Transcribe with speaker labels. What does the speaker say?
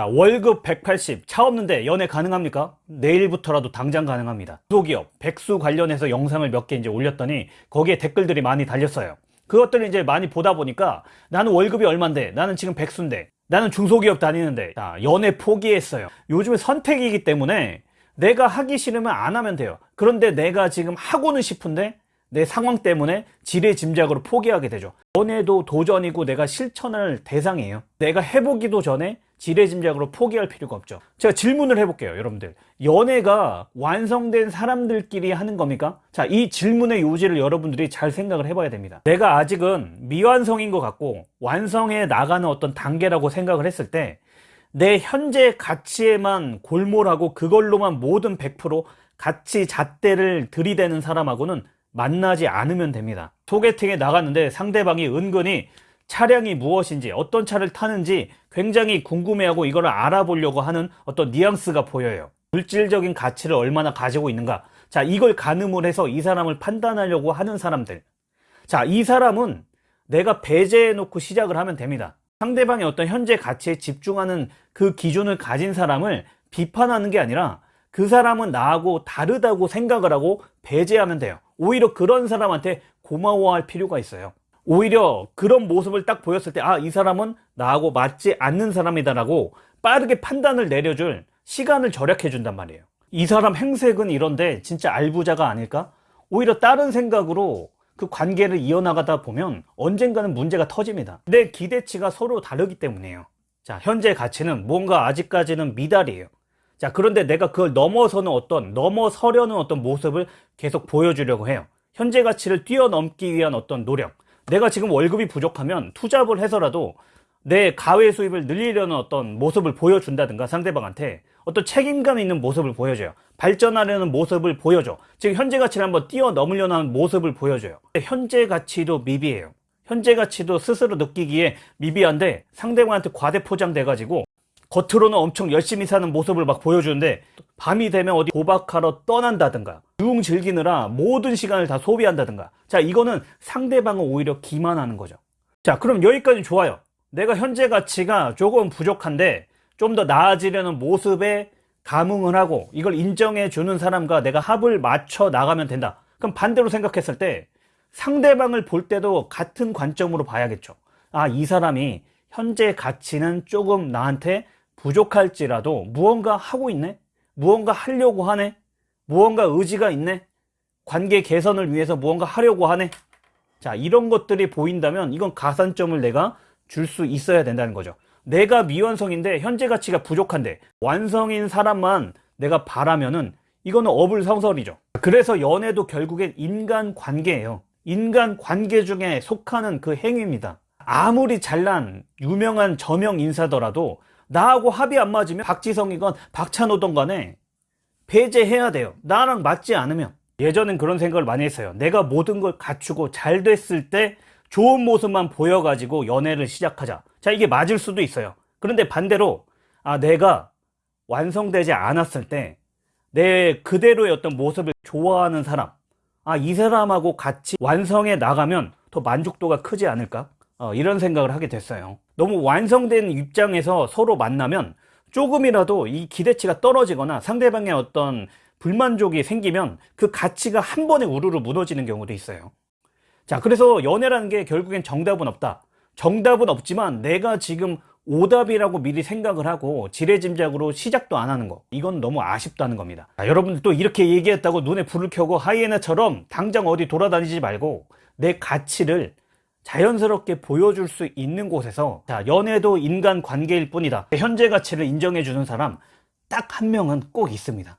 Speaker 1: 자, 월급 180, 차 없는데 연애 가능합니까? 내일부터라도 당장 가능합니다. 소기업, 백수 관련해서 영상을 몇 개 이제 올렸더니 거기에 댓글들이 많이 달렸어요. 그것들을 이제 많이 보다 보니까 나는 월급이 얼만데, 나는 지금 백수인데, 나는 중소기업 다니는데, 자, 연애 포기했어요. 요즘에 선택이기 때문에 내가 하기 싫으면 안 하면 돼요. 그런데 내가 지금 하고는 싶은데 내 상황 때문에 지레짐작으로 포기하게 되죠. 연애도 도전이고 내가 실천할 대상이에요. 내가 해보기도 전에 지레짐작으로 포기할 필요가 없죠. 제가 질문을 해볼게요, 여러분들. 연애가 완성된 사람들끼리 하는 겁니까? 자, 이 질문의 요지를 여러분들이 잘 생각을 해봐야 됩니다. 내가 아직은 미완성인 것 같고 완성해 나가는 어떤 단계라고 생각을 했을 때내 현재 가치에만 골몰하고 그걸로만 모든 100% 가치 잣대를 들이대는 사람하고는 만나지 않으면 됩니다. 소개팅에 나갔는데 상대방이 은근히 차량이 무엇인지 어떤 차를 타는지 굉장히 궁금해하고 이걸 알아보려고 하는 어떤 뉘앙스가 보여요. 물질적인 가치를 얼마나 가지고 있는가. 자, 이걸 가늠을 해서 이 사람을 판단하려고 하는 사람들. 자, 이 사람은 내가 배제해 놓고 시작을 하면 됩니다. 상대방의 어떤 현재 가치에 집중하는 그 기준을 가진 사람을 비판하는 게 아니라 그 사람은 나하고 다르다고 생각을 하고 배제하면 돼요. 오히려 그런 사람한테 고마워할 필요가 있어요. 오히려 그런 모습을 딱 보였을 때, 아, 이 사람은 나하고 맞지 않는 사람이다 라고 빠르게 판단을 내려줄 시간을 절약해 준단 말이에요. 이 사람 행색은 이런데 진짜 알부자가 아닐까? 오히려 다른 생각으로 그 관계를 이어나가다 보면 언젠가는 문제가 터집니다. 내 기대치가 서로 다르기 때문이에요. 자, 현재 가치는 뭔가 아직까지는 미달이에요. 자, 그런데 내가 그걸 넘어서는 어떤, 넘어서려는 어떤 모습을 계속 보여주려고 해요. 현재 가치를 뛰어넘기 위한 어떤 노력. 내가 지금 월급이 부족하면 투잡을 해서라도 내 가외 수입을 늘리려는 어떤 모습을 보여준다든가 상대방한테 어떤 책임감 있는 모습을 보여줘요. 발전하려는 모습을 보여줘. 지금 현재 가치를 한번 뛰어넘으려는 하는 모습을 보여줘요. 현재 가치도 미비해요. 현재 가치도 스스로 느끼기에 미비한데 상대방한테 과대 포장돼 가지고 겉으로는 엄청 열심히 사는 모습을 막 보여주는데 밤이 되면 어디 도박하러 떠난다든가 유흥 즐기느라 모든 시간을 다 소비한다든가. 자 이거는 상대방을 오히려 기만하는 거죠. 자 그럼 여기까지 좋아요. 내가 현재 가치가 조금 부족한데 좀 더 나아지려는 모습에 감흥을 하고 이걸 인정해 주는 사람과 내가 합을 맞춰 나가면 된다. 그럼 반대로 생각했을 때 상대방을 볼 때도 같은 관점으로 봐야겠죠. 아 이 사람이 현재 가치는 조금 나한테 부족할지라도 무언가 하고 있네? 무언가 하려고 하네? 무언가 의지가 있네? 관계 개선을 위해서 무언가 하려고 하네? 자, 이런 것들이 보인다면 이건 가산점을 내가 줄 수 있어야 된다는 거죠. 내가 미완성인데 현재 가치가 부족한데 완성인 사람만 내가 바라면은 이거는 어불성설이죠. 그래서 연애도 결국엔 인간 관계예요. 인간 관계 중에 속하는 그 행위입니다. 아무리 잘난 유명한 저명 인사더라도 나하고 합이 안 맞으면 박지성이건 박찬호든 간에 배제해야 돼요. 나랑 맞지 않으면. 예전엔 그런 생각을 많이 했어요. 내가 모든 걸 갖추고 잘 됐을 때 좋은 모습만 보여가지고 연애를 시작하자. 자, 이게 맞을 수도 있어요. 그런데 반대로, 아, 내가 완성되지 않았을 때 내 그대로의 어떤 모습을 좋아하는 사람, 아, 이 사람하고 같이 완성해 나가면 더 만족도가 크지 않을까? 어, 이런 생각을 하게 됐어요. 너무 완성된 입장에서 서로 만나면 조금이라도 이 기대치가 떨어지거나 상대방의 어떤 불만족이 생기면 그 가치가 한 번에 우르르 무너지는 경우도 있어요. 자, 그래서 연애라는 게 결국엔 정답은 없다. 정답은 없지만 내가 지금 오답이라고 미리 생각을 하고 지레짐작으로 시작도 안 하는 거 이건 너무 아쉽다는 겁니다 자, 여러분들 또 이렇게 얘기했다고 눈에 불을 켜고 하이에나처럼 당장 어디 돌아다니지 말고 내 가치를 자연스럽게 보여줄 수 있는 곳에서 자, 연애도 인간 관계일 뿐이다. 현재 가치를 인정해 주는 사람 딱 한 명은 꼭 있습니다.